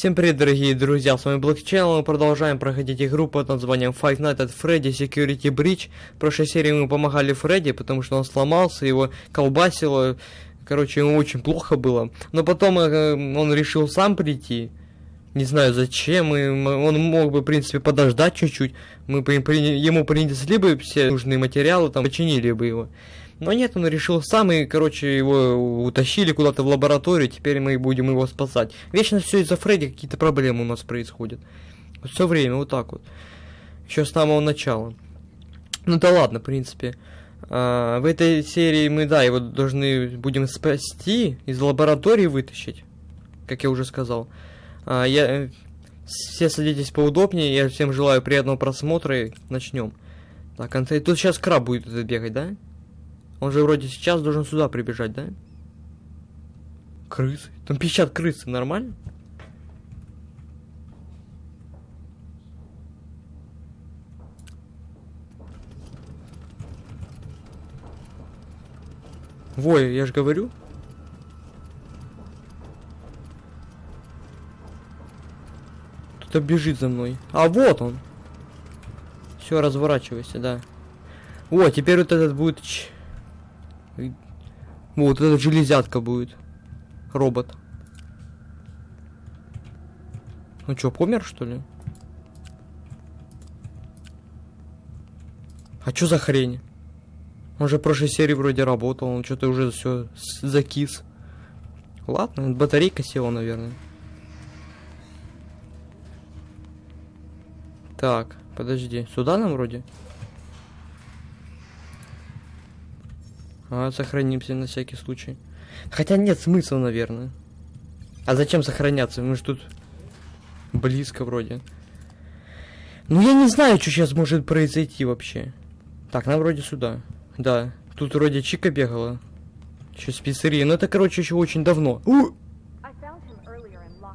Всем привет, дорогие друзья, с вами Black Channel, мы продолжаем проходить игру под названием Five Nights at Freddy Security Breach. В прошлой серии мы помогали Фредди, потому что он сломался, его колбасило, короче, ему очень плохо было. Но потом э, он решил сам прийти, не знаю зачем, и он мог бы, в принципе, подождать чуть-чуть, мы при, ему принесли бы все нужные материалы, там, починили бы его. Но нет, он решил сам, и, короче, его утащили куда-то в лабораторию, теперь мы будем его спасать. Вечно все из-за Фредди какие-то проблемы у нас происходят. Все время, вот так вот. Еще с самого начала. Ну да ладно, в принципе. А, в этой серии мы, да, его должны будем спасти, из лаборатории вытащить, как я уже сказал. А, я... Все садитесь поудобнее, я всем желаю приятного просмотра и начнем. Так, тут сейчас краб будет бегать, да? Он же вроде сейчас должен сюда прибежать, да? Крысы? Там пищат крысы, нормально? Вой, я же говорю. Кто-то бежит за мной. А вот он. Все, разворачивайся, да. О, теперь вот этот будет вот эта железятка будет. Робот. Ну что, помер что ли? А что за хрень? Он же в прошлой серии вроде работал, он что-то уже все закис. Ладно, батарейка села, наверное. Так, подожди, сюда нам вроде? А, сохранимся на всякий случай. Хотя нет смысла, наверное. А зачем сохраняться? Мы же тут близко вроде. Ну я не знаю, что сейчас может произойти вообще. Так, нам вроде сюда. Да. Тут вроде Чика бегала. Еще с пиццерии. Но это, короче, еще очень давно. У!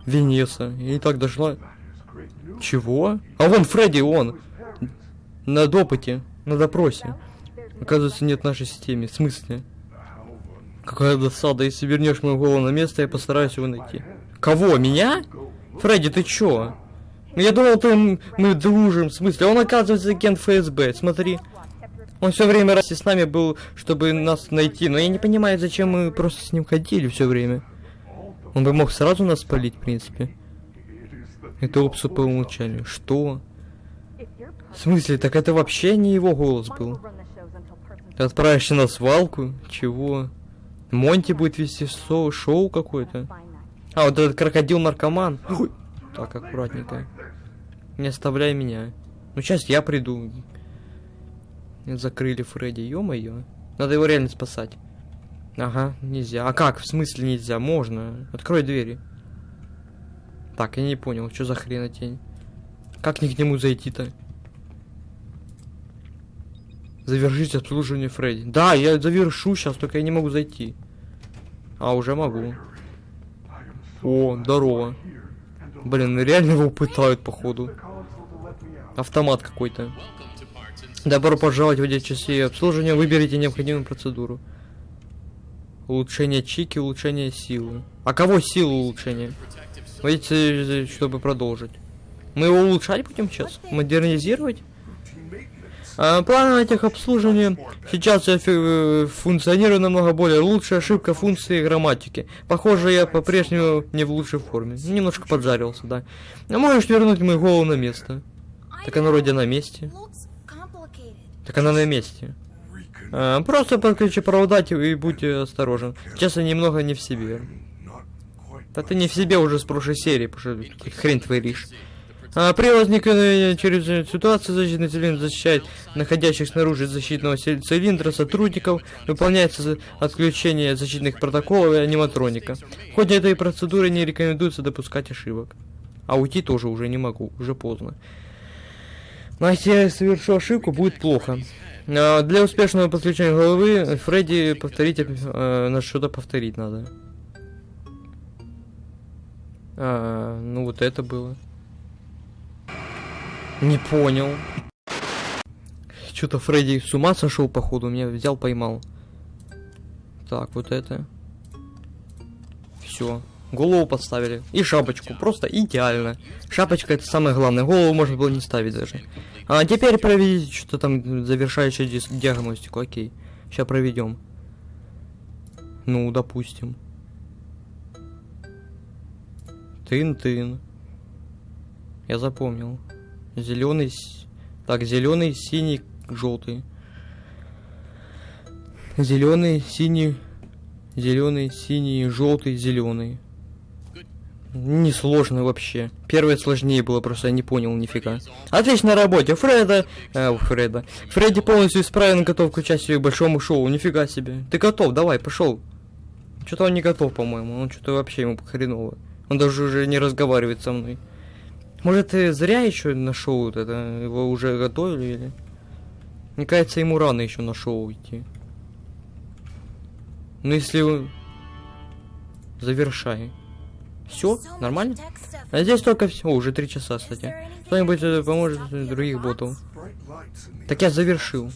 Венеса. Я не так дошла. Чего? А вон Фредди, он. На допыте. На допросе. Оказывается, нет в нашей системе. В смысле? Какая досада. Если вернешь мою голову на место, я постараюсь его найти. Кого? Меня? Фредди, ты чё? Ну, я думал, ты, мы дружим. В смысле? Он, оказывается, агент ФСБ. Смотри. Он все время раз с нами был, чтобы нас найти. Но я не понимаю, зачем мы просто с ним ходили все время. Он бы мог сразу нас спалить, в принципе. Это опсу по умолчанию. Что? В смысле? Так это вообще не его голос был. Отправишься на свалку? Чего? Монти будет вести шоу, шоу какое-то. А, вот этот крокодил-наркоман. Так, аккуратненько. Не оставляй меня. Ну, сейчас я приду. Закрыли Фредди, ё-моё. Надо его реально спасать. Ага, нельзя. А как? В смысле нельзя? Можно. Открой двери. Так, я не понял, что за хренотень. Как не к нему зайти-то? Завершить обслуживание Фредди. Да, я завершу сейчас, только я не могу зайти. А, уже могу. О, здорово. Блин, реально его пытают, походу. Автомат какой-то. Добро пожаловать в отдел часы обслуживания. Выберите необходимую процедуру. Улучшение чики, улучшение силы. А кого силу улучшение? Видите, чтобы продолжить. Мы его улучшать будем сейчас? Модернизировать? А, планы этих обслуживания сейчас э, функционируют намного более лучше. Ошибка функции грамматики. Похоже, я по-прежнему не в лучшей форме. Немножко поджарился, да. А можешь вернуть мою голову на место? Так она вроде на месте. Так она на месте. А, просто подключи провода и будь осторожен. Я немного не в себе. Да ты не в себе уже с прошлой серии, потому что хрень творишь. А, возникновении через ситуацию защитный цилиндр защищает находящих снаружи защитного цилиндра сотрудников, выполняется отключение защитных протоколов и аниматроника. В ходе этой процедуры не рекомендуется допускать ошибок. А уйти тоже уже не могу, уже поздно. Но если я совершу ошибку, будет плохо. А, для успешного подключения головы Фредди повторите, а, на что-то повторить надо. А, ну вот это было. Не понял. Что-то Фредди с ума сошел, походу, меня взял, поймал. Так, вот это. Все. Голову подставили. И шапочку. Просто идеально. Шапочка это самое главное. Голову можно было не ставить даже. А теперь проведите что-то там завершающую диагностику. Окей. Сейчас проведем. Ну, допустим. Тын-тын. Я запомнил. Зеленый. Так, зеленый, синий, желтый. Зеленый, синий, зеленый, синий, желтый, зеленый. Несложно вообще. Первое сложнее было, просто я не понял нифига. Отличная работа, Фреда. Э, Фреда. Фредди полностью исправен готов к участию в большому шоу. Нифига себе. Ты готов, давай, пошел. Что-то он не готов, по-моему. Он что-то вообще ему хреново. Он даже уже не разговаривает со мной. Может, ты зря еще на шоу вот это? Его уже готовили или? Мне кажется, ему рано еще на шоу идти. Ну если... он- Завершай. Все? Нормально? А здесь только все. уже три часа, кстати. Кто-нибудь э, поможет других ботов. Так я завершил.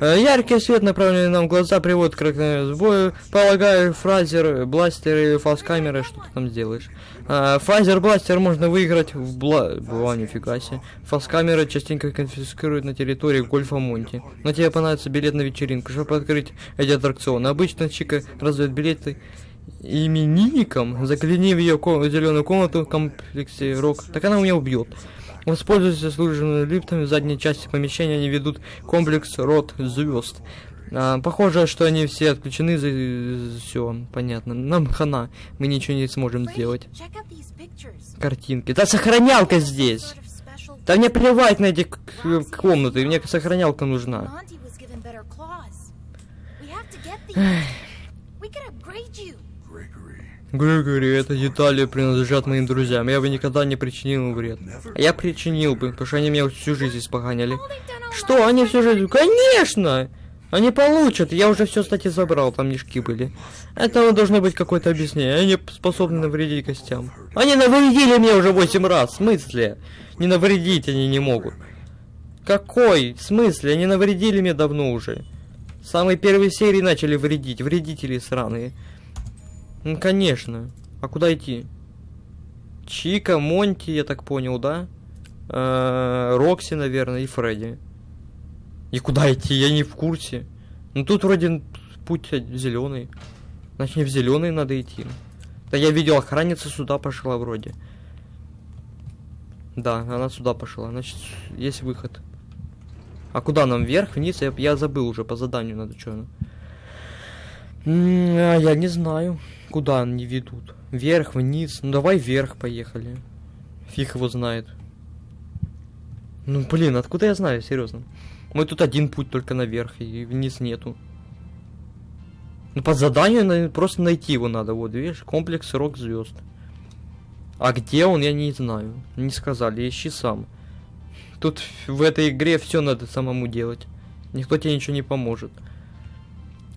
Э, Яркий свет, направленный нам в глаза, приводит к ракетному сбою. Полагаю, фразер, бластер или фалс-камера, что ты там сделаешь. Э, Фразер, бластер можно выиграть в бла... Была, нифига себе. Фалс-камера частенько конфискуют на территории Гольфа Монти. Но тебе понадобится билет на вечеринку, чтобы открыть эти аттракционы. Обычно Чика раздает билеты именинникам, загляни в ее зеленую комнату в комплексе Рок, так она меня убьет. Воспользуйся служебными лифтами в задней части помещения, они ведут комплекс рот звезд. А, похоже, что они все отключены за... Все, понятно. Нам хана, мы ничего не сможем сделать. Картинки. Да сохранялка здесь! Да мне плевать на эти комнаты, мне сохранялка нужна. Григори, это детали принадлежат моим друзьям. Я бы никогда не причинил им вред. А я причинил бы, потому что они меня всю жизнь испоганили. Что, они всю жизнь? Конечно! Они получат. Я уже все, кстати, забрал, там мешки были. Это должно быть какое-то объяснение. Они способны навредить гостям. Они навредили мне уже 8 раз. В смысле? Не навредить они не могут. Какой? В смысле? Они навредили мне давно уже. С самой первой серии начали вредить. Вредители сраные. Ну, конечно. А куда идти? Чика, Монти, я так понял, да? Э, Рокси, наверное, и Фредди. И куда идти? Я не в курсе. Ну тут вроде путь зеленый. Значит, не в зеленый надо идти. Да я видел, охранница сюда пошла вроде. Да, она сюда пошла. Значит, есть выход. А куда нам? Вверх, вниз? Я, я забыл уже, по заданию надо что. а, я не знаю, куда они ведут. Вверх, вниз. Ну давай вверх поехали. Фиг его знает. Ну блин, откуда я знаю, серьезно? Мы тут один путь только наверх, и вниз нету. Ну по заданию просто найти его надо. Вот, видишь, комплекс рок звезд. А где он, я не знаю. Не сказали, ищи сам. Тут в этой игре все надо самому делать. Никто тебе ничего не поможет.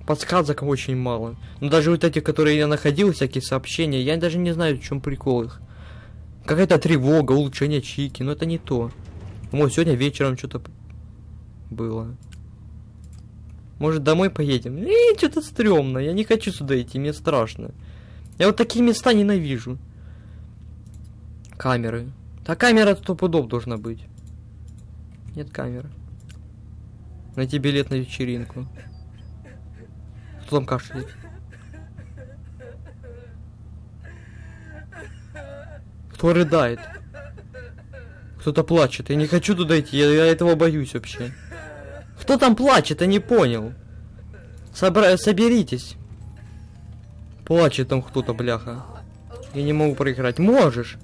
Подсказок очень мало. Но даже вот эти, которые я находил, всякие сообщения, я даже не знаю, в чем прикол их. Какая-то тревога, улучшение чики, но это не то. Вот сегодня вечером что-то было. Может домой поедем? Эй, что-то стрёмно, я не хочу сюда идти, мне страшно. Я вот такие места ненавижу. Камеры. Та камера сто пудов должна быть. Нет камеры. Найти билет на вечеринку. Кто там кашляет? Кто рыдает? Кто-то плачет. Я не хочу туда идти, я, я этого боюсь вообще. Кто там плачет, я не понял. Собра... Соберитесь. Плачет там кто-то, бляха. Я не могу проиграть. Можешь.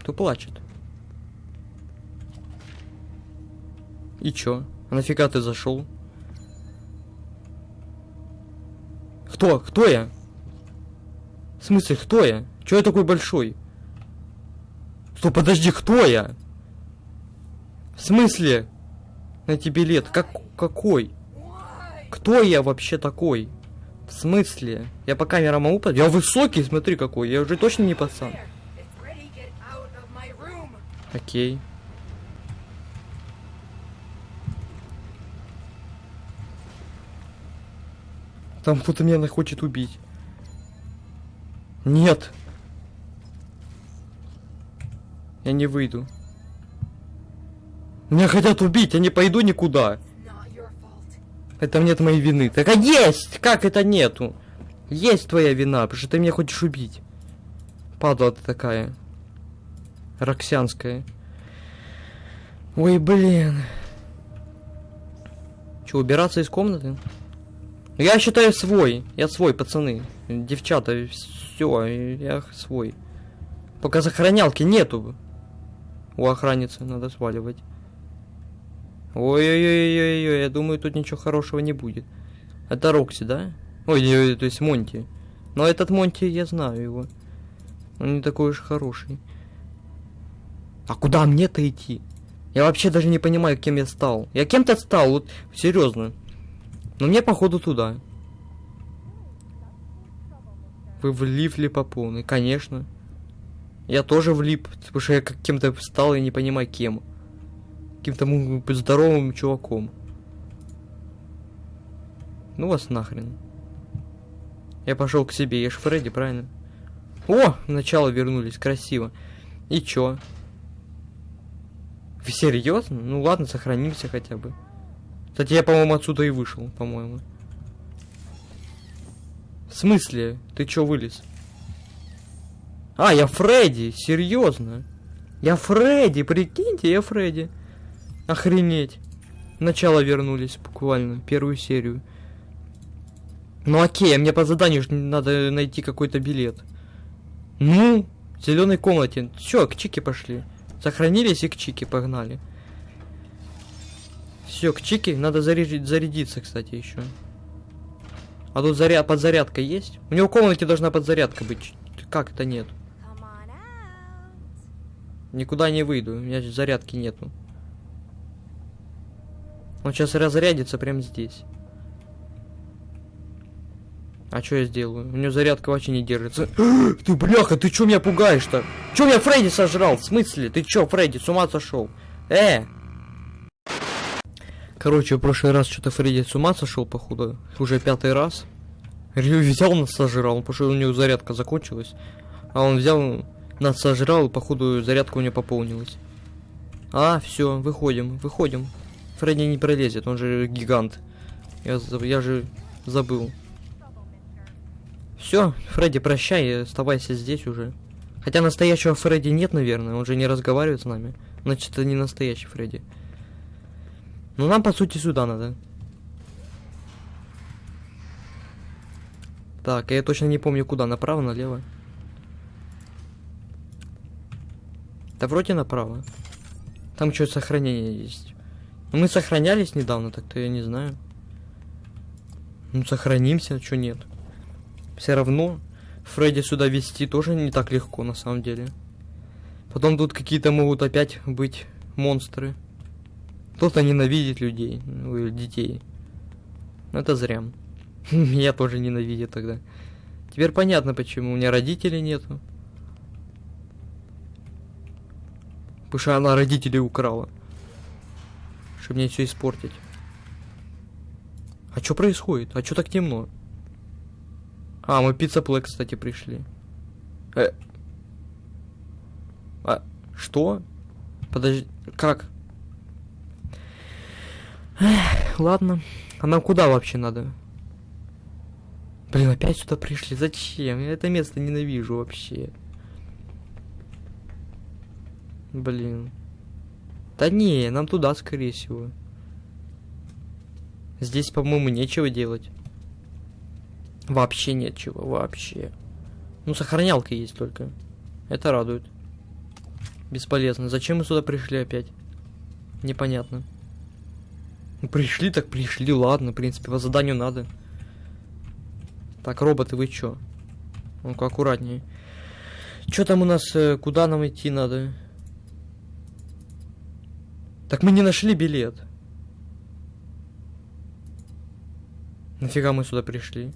Кто плачет? И чё? А нафига ты зашел? Кто? Кто я? В смысле, кто я? Чё я такой большой? Стоп, подожди, кто я? В смысле? Найти билет. Как, какой? Кто я вообще такой? В смысле? Я по камерам могу под- Я высокий, смотри какой. Я уже точно не пацан. Окей. Там кто-то меня хочет убить. Нет. Я не выйду. Меня хотят убить, я не пойду никуда. Это нет моей вины. Так а есть! Как это нету? Есть твоя вина, потому что ты меня хочешь убить. Падла ты такая. Роксянская. Ой, блин. Че, убираться из комнаты? Я считаю свой. Я свой, пацаны. Девчата, все, я свой. Пока сохранялки нету. У охранницы надо сваливать. Ой-ой-ой-ой-ой, я думаю, тут ничего хорошего не будет. Это Рокси, да? Ой, ой, то есть Монти. Но этот Монти, я знаю его. Он не такой уж хороший. А куда мне-то идти? Я вообще даже не понимаю, кем я стал. Я кем-то стал, вот серьезно. Но мне походу туда. Вы влипли по полной, конечно. Я тоже влип, потому что я как кем-то стал и не понимаю кем. Каким-то здоровым чуваком. Ну вас нахрен. Я пошел к себе, я ж Фредди, правильно? О, начало вернулись, красиво. И чё? Вы серьезно? Ну ладно, сохранимся хотя бы. Кстати, я, по-моему, отсюда и вышел, по-моему. В смысле? Ты чё вылез? А, я Фредди, серьезно. Я Фредди, прикиньте, я Фредди. Охренеть. Начало вернулись буквально, первую серию. Ну окей, а мне по заданию надо найти какой-то билет. Ну, в зеленой комнате. Все, к Чике пошли. Сохранились и к Чике погнали. Все, к Чике надо зарядить, зарядиться, кстати, еще. А тут заряд, подзарядка есть? У него в комнате должна подзарядка быть. Как это нет? Никуда не выйду, у меня зарядки нету. Он сейчас разрядится прямо здесь. А что я сделаю? У него зарядка вообще не держится. ты бляха, ты чё меня пугаешь-то? Чё меня Фредди сожрал? В смысле? Ты чё, Фредди, с ума сошел? Э! Короче, в прошлый раз что-то Фредди с ума сошел, походу. Уже пятый раз. Рю взял нас сожрал, потому что у него зарядка закончилась. А он взял, нас сожрал, и походу зарядка у него пополнилась. А, все, выходим, выходим. Фредди не пролезет, он же гигант. Я, я же забыл. Все, Фредди, прощай, оставайся здесь уже. Хотя настоящего Фредди нет, наверное, он же не разговаривает с нами. Значит, это не настоящий Фредди. Ну, нам, по сути, сюда надо. Так, я точно не помню, куда, направо, налево. Да вроде направо. Там что-то сохранение есть. Ну, Мы сохранялись недавно, так-то я не знаю. Ну, сохранимся, что нет. Все равно Фредди сюда вести тоже не так легко, на самом деле. Потом тут какие-то могут опять быть монстры. Кто-то ненавидит людей, ну, детей. Но это зря. Меня тоже ненавидят тогда. Теперь понятно, почему у меня родителей нету. Потому что она родителей украла. Чтобы мне все испортить. А что происходит? А что так темно? А, мы пицца Плэй, кстати, пришли. Э. А, что? Подожди, как? Эх, ладно. А нам куда вообще надо? Блин, опять сюда пришли. Зачем? Я это место ненавижу вообще. Блин. Да не, нам туда, скорее всего. Здесь, по-моему, нечего делать. Вообще нечего, вообще. Ну, сохранялка есть только. Это радует. Бесполезно. Зачем мы сюда пришли опять? Непонятно. Ну, пришли, так пришли, ладно, в принципе, по заданию надо. Так, роботы, вы чё? Ну-ка, аккуратнее. Чё там у нас, э, куда нам идти надо? Так мы не нашли билет. Нафига мы сюда пришли?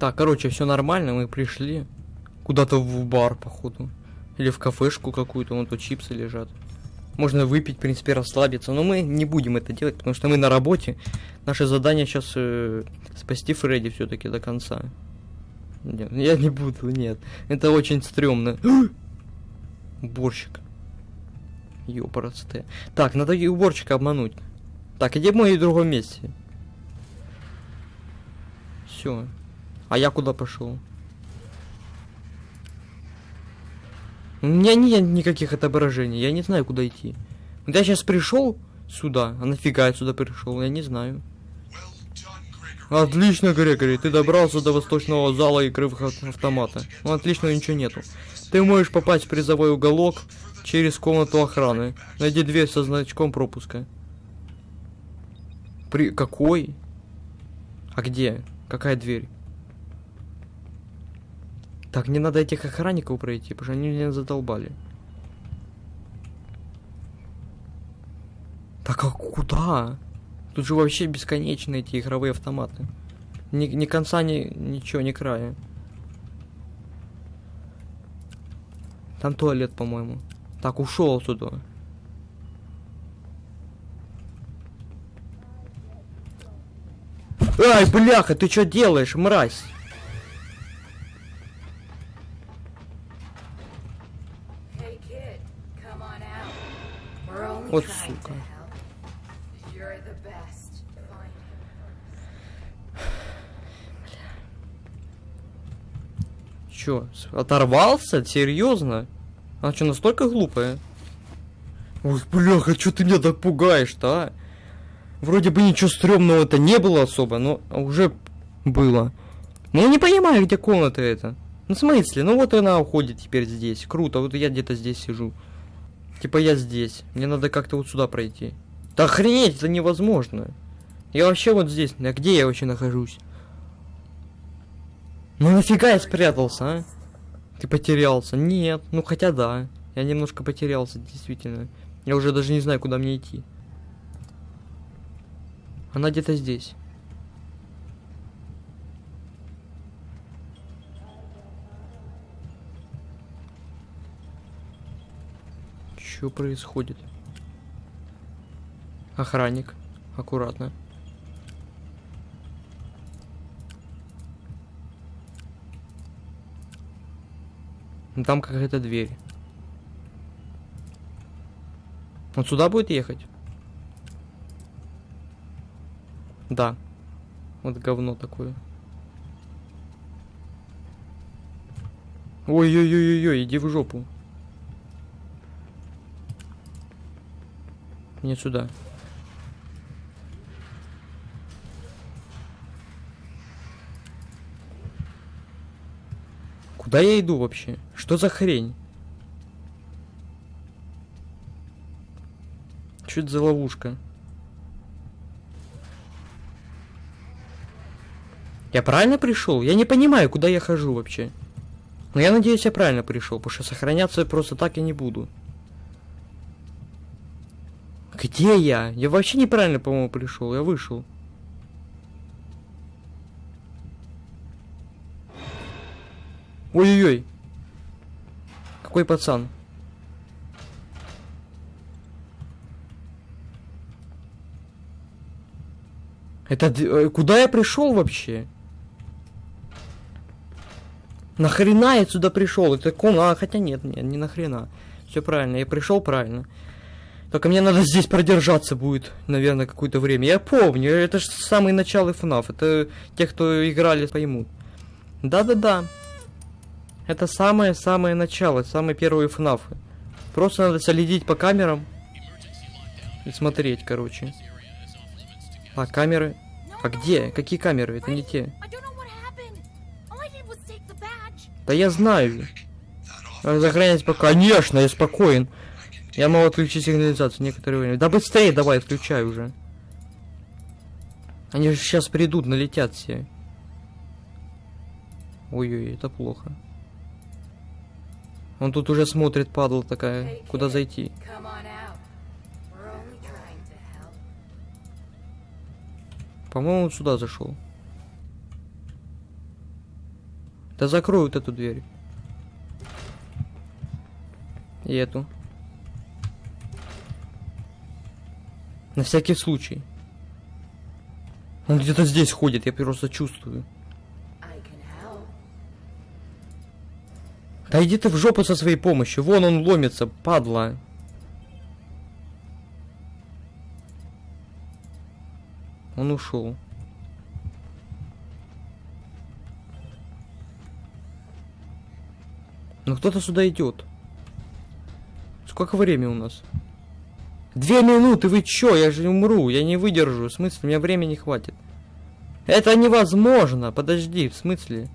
Так, короче, все нормально, мы пришли. Куда-то в бар, походу. Или в кафешку какую-то, вон тут чипсы лежат. Можно выпить, в принципе, расслабиться. Но мы не будем это делать, потому что мы на работе. Наше задание сейчас спасти Фредди все-таки до конца. Нет, я не буду, нет. Это очень стрёмно. Уборщик. Ёпарасте. Так, надо и уборщика обмануть. Так, иди в мой другом месте. Все. А я куда пошел? У меня нет никаких отображений, я не знаю, куда идти. Я сейчас пришел сюда, а нафига я сюда пришел, я не знаю. Отлично, Грегори, ты добрался до восточного зала игры в ав- автомата. Ну, отлично, ничего нету. Ты можешь попасть в призовой уголок через комнату охраны. Найди дверь со значком пропуска. При... Какой? А где? Какая дверь? Так, мне надо этих охранников пройти, потому что они меня задолбали. Так а куда? Тут же вообще бесконечные эти игровые автоматы. Ни, ни конца, ни ничего, ни края. Там туалет, по-моему. Так, ушел туда. Ай, бляха, ты что делаешь, мразь? Вот сука. Чё, оторвался? Серьезно? Она что, настолько глупая? Ой, бляха, чё ты меня так пугаешь-то, а? Вроде бы ничего стрёмного-то не было особо, но уже было. Но я не понимаю, где комната эта. Ну, в смысле? Ну, вот она уходит теперь здесь. Круто, вот я где-то здесь сижу. Типа я здесь. Мне надо как-то вот сюда пройти. Да охренеть, это невозможно. Я вообще вот здесь. А где я вообще нахожусь? Ну нафига я спрятался, а? Ты потерялся? Нет, ну хотя да. Я немножко потерялся, действительно. Я уже даже не знаю, куда мне идти. Она где-то здесь. Что происходит? Охранник. Аккуратно. Ну, Там какая-то дверь. Он сюда будет ехать? Да. Вот говно такое. Ой-ой-ой-ой, иди в жопу. Мне сюда. Куда я иду вообще? Что за хрень? Что это за ловушка? Я правильно пришел? Я не понимаю, куда я хожу вообще. Но я надеюсь, я правильно пришел, потому что сохраняться просто так я не буду. Где я? Я вообще неправильно, по-моему, пришел. Я вышел. Ой-ой-ой. Какой пацан? Это э, куда я пришел вообще? Нахрена я сюда пришел? Это ком... А, хотя нет, нет, не нахрена. Все правильно, я пришел правильно. Только мне надо здесь продержаться будет, наверное, какое-то время. Я помню, это же самый начало FNAF. Это те, кто играли, поймут. Да-да-да. Это самое-самое начало, самые первые FNAF. Просто надо следить по камерам и смотреть, короче. А камеры? А где? Какие камеры? Это не те. Да я знаю. Надо Сохранять пока. Конечно, я спокоен. Я могу отключить сигнализацию некоторое время. Да быстрее давай, включай уже. Они же сейчас придут, налетят все. Ой-ой, это плохо. Он тут уже смотрит, падла такая, куда зайти. По-моему, он сюда зашел. Да закрой вот эту дверь. И эту. На всякий случай. Он где-то здесь ходит, я просто чувствую. Да иди ты в жопу со своей помощью. Вон он ломится, падла. Он ушел. Ну кто-то сюда идет. Сколько времени у нас? Две минуты, вы чё? Я же умру, я не выдержу. В смысле, у меня времени хватит. Это невозможно. Подожди, в смысле?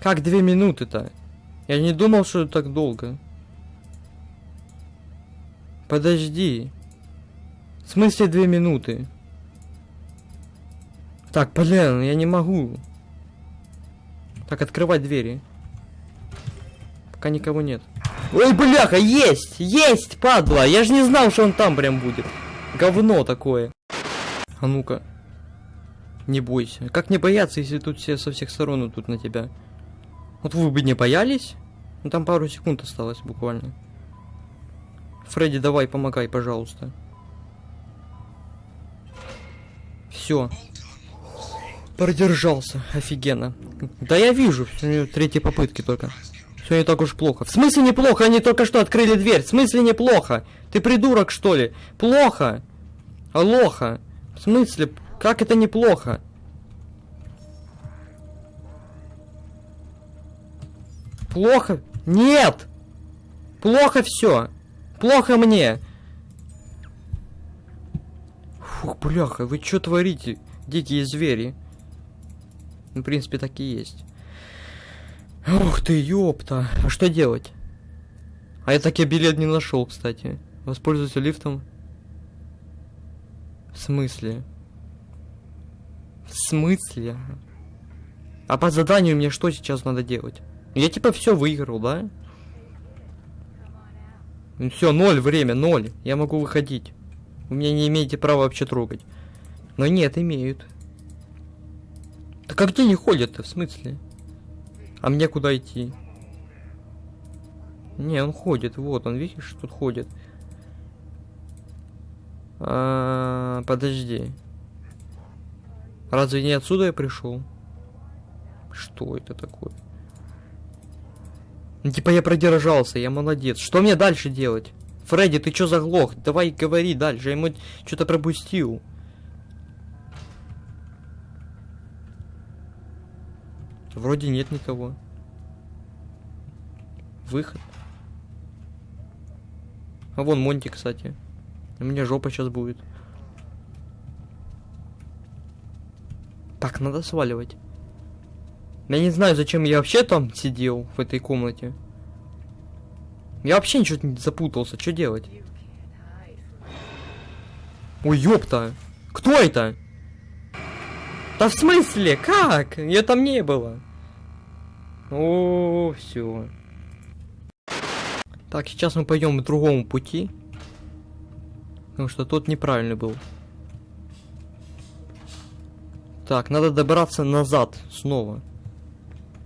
Как две минуты-то? Я не думал, что так долго. Подожди. В смысле две минуты? Так, блин, я не могу. Так, открывать двери. Пока никого нет. Ой, бляха, есть! Есть, падла! Я же не знал, что он там прям будет. Говно такое. А ну-ка. Не бойся. Как не бояться, если тут все со всех сторон идут на тебя? Вот вы бы не боялись? Ну там пару секунд осталось буквально. Фредди, давай, помогай, пожалуйста. Все. Продержался, офигенно. Да я вижу, третьей попытки только. Все не так уж плохо. В смысле неплохо? Они только что открыли дверь. В смысле неплохо? Ты придурок, что ли? Плохо. Алоха. В смысле? Как это неплохо? Плохо? Нет! Плохо все. Плохо мне. Фух, бляха, вы что творите, дикие звери? Ну, в принципе, так и есть. Ух ты, ёпта. А что делать? А я так и билет не нашел, кстати. Воспользуйся лифтом. В смысле? В смысле? А по заданию мне что сейчас надо делать? Я типа все выиграл, да? Все, ноль время, ноль. Я могу выходить. Вы меня не имеете права вообще трогать. Но нет, имеют. Так а где не ходят-то, в смысле? А мне куда идти? Не, он ходит, вот он, видишь, тут ходит. А, подожди. Разве не отсюда я пришел? Что это такое? Ну, типа я продержался, я молодец. Что мне дальше делать? Фредди, ты чё заглох? Давай говори дальше, я ему что-то пропустил. Вроде нет никого. Выход. А вон Монти, кстати. У меня жопа сейчас будет. Так, надо сваливать. Я не знаю, зачем я вообще там сидел, в этой комнате. Я вообще ничего не запутался, что делать? Ой, ёпта! Кто это? Да в смысле? Как? Я там не было. О, все. Так, сейчас мы пойдем по другому пути. Потому что тот неправильный был. Так, надо добраться назад снова.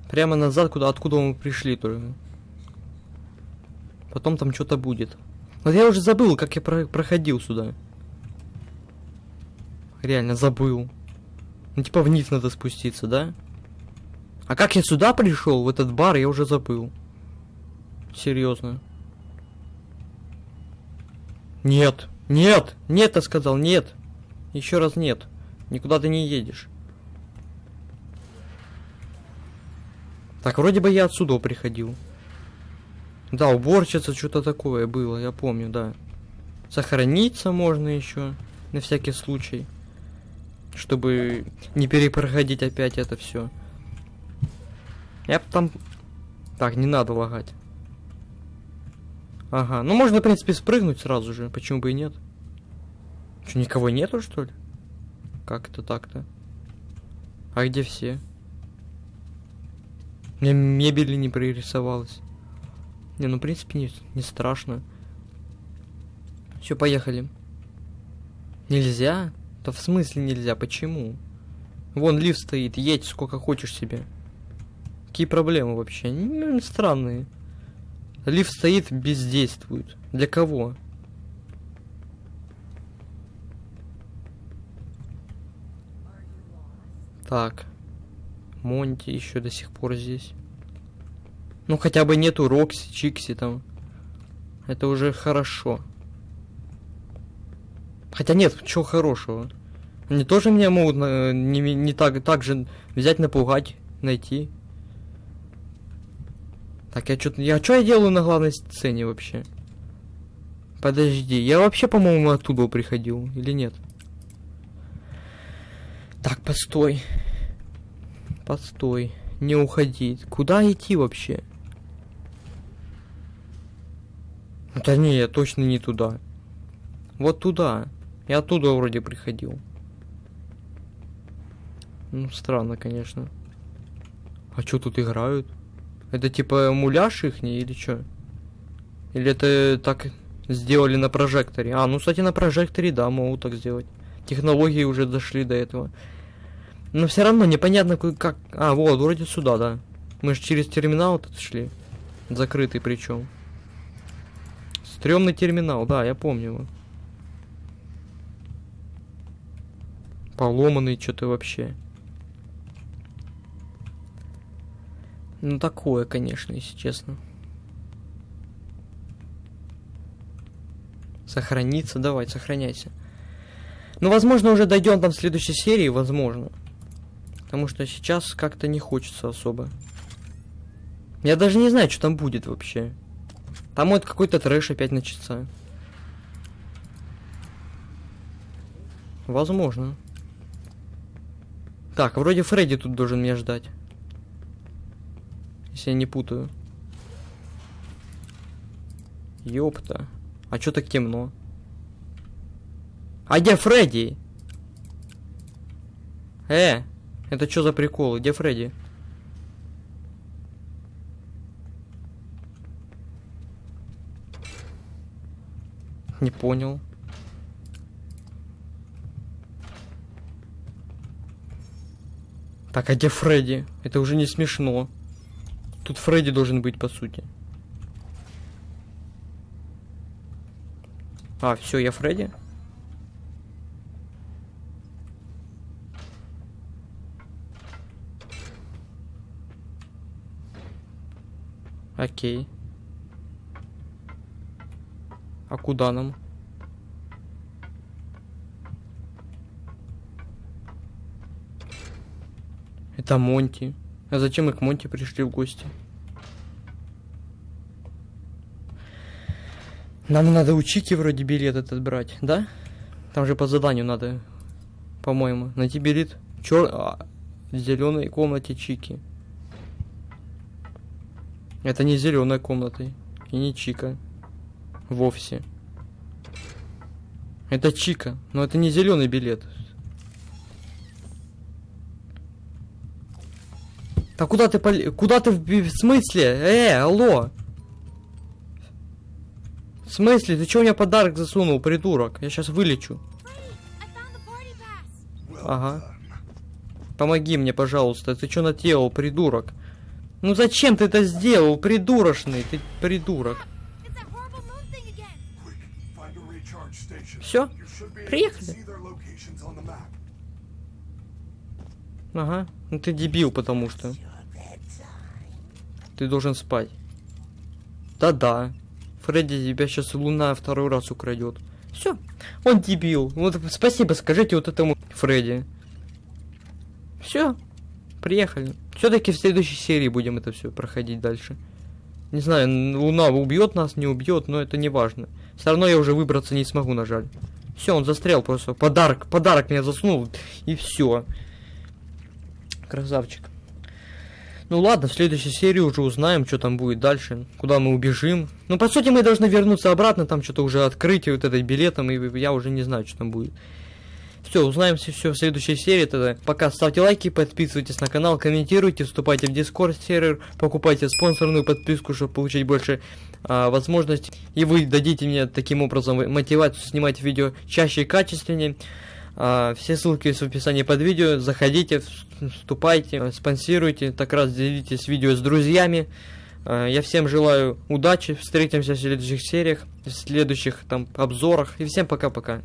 Прямо назад, куда откуда мы пришли только. Потом там что-то будет. Вот я уже забыл, как я про- проходил сюда. Реально забыл. Ну типа вниз надо спуститься, да? А как я сюда пришел, в этот бар, я уже забыл. Серьезно. Нет, нет, нет, я сказал, нет. Еще раз нет. Никуда ты не едешь. Так, вроде бы я отсюда приходил. Да, уборщица, что-то такое было, я помню, да. Сохраниться можно еще, на всякий случай. Чтобы не перепроходить опять это все. Я б там... Так, не надо лагать. Ага, ну можно, в принципе, спрыгнуть сразу же, почему бы и нет? Что, никого нету, что ли? Как это так-то? А где все? Мне мебели не пририсовалось. Не, ну, в принципе, не, не страшно. Все, поехали. Нельзя? Да в смысле нельзя? Почему? Вон лифт стоит, едь сколько хочешь себе. Какие проблемы вообще? Ну, странные. Лифт стоит, бездействует. Для кого? Так. Монти еще до сих пор здесь. Ну, хотя бы нету Рокси, Чикси там. Это уже хорошо. Хотя нет, чего хорошего? Они тоже меня могут на, не, не так, так же взять, напугать, найти. Так, я что-то... Я что я делаю на главной сцене вообще? Подожди, я вообще, по-моему, оттуда приходил, или нет? Так, постой. Постой. Не уходи. Куда идти вообще? Да не, я точно не туда. Вот туда. Я оттуда вроде приходил. Ну, странно, конечно. А что тут играют? Это типа муляж их или что? Или это так сделали на прожекторе? А, ну, кстати, на прожекторе, да, могут так сделать. Технологии уже дошли до этого. Но все равно непонятно, как... А, вот, вроде сюда, да. Мы же через терминал тут шли. Закрытый причем. Стремный терминал, да, я помню его. Поломанный что-то вообще. Ну такое, конечно, если честно. Сохраниться, давай, сохраняйся. Ну, возможно, уже дойдем там в следующей серии, возможно. Потому что сейчас как-то не хочется особо. Я даже не знаю, что там будет вообще. Там вот какой-то трэш опять начаться. Возможно. Так, вроде Фредди тут должен меня ждать. Я не путаю. Ёпта. А чё так темно? А где Фредди? Э, это что за прикол? Где Фредди? Не понял. Так, а где Фредди? Это уже не смешно. Тут Фредди должен быть, по сути. А, все, я Фредди? Окей. А куда нам? Это Монти. А зачем мы к Монти пришли в гости? Нам надо у Чики вроде билет этот брать, да? Там же по заданию надо, по-моему, найти билет чер... а, в зеленой комнате Чики. Это не зеленая комната и не Чика. Вовсе. Это Чика, но это не зеленый билет. Так куда ты пол... Куда ты в, в смысле? Э, алло! В смысле? Ты чё мне подарок засунул, придурок? Я сейчас вылечу. Ага. Помоги мне, пожалуйста. Ты что наделал, придурок? Ну зачем ты это сделал, придурочный? Ты придурок. It's that Ага. Ну ты дебил, потому что. Ты должен спать. Да-да. Фредди тебя сейчас луна второй раз украдет. Все. Он дебил. Вот спасибо скажите вот этому Фредди. Все. Приехали. Все-таки в следующей серии будем это все проходить дальше. Не знаю, Луна убьет нас, не убьет, но это не важно. Все равно я уже выбраться не смогу, на жаль. Все, он застрял просто. Подарок, подарок меня заснул. И все. Красавчик. Ну ладно, в следующей серии уже узнаем, что там будет дальше, куда мы убежим. Ну, по сути, мы должны вернуться обратно, там что-то уже открытие вот этой билетом, и я уже не знаю, что там будет. Все, узнаем все, в следующей серии тогда. Пока ставьте лайки, подписывайтесь на канал, комментируйте, вступайте в Discord сервер, покупайте спонсорную подписку, чтобы получить больше а, возможностей. И вы дадите мне таким образом мотивацию снимать видео чаще и качественнее. А, все ссылки есть в описании под видео. Заходите, вступайте, спонсируйте, так раз делитесь видео с друзьями. А, Я всем желаю удачи, встретимся в следующих сериях, в следующих там обзорах. И всем пока-пока.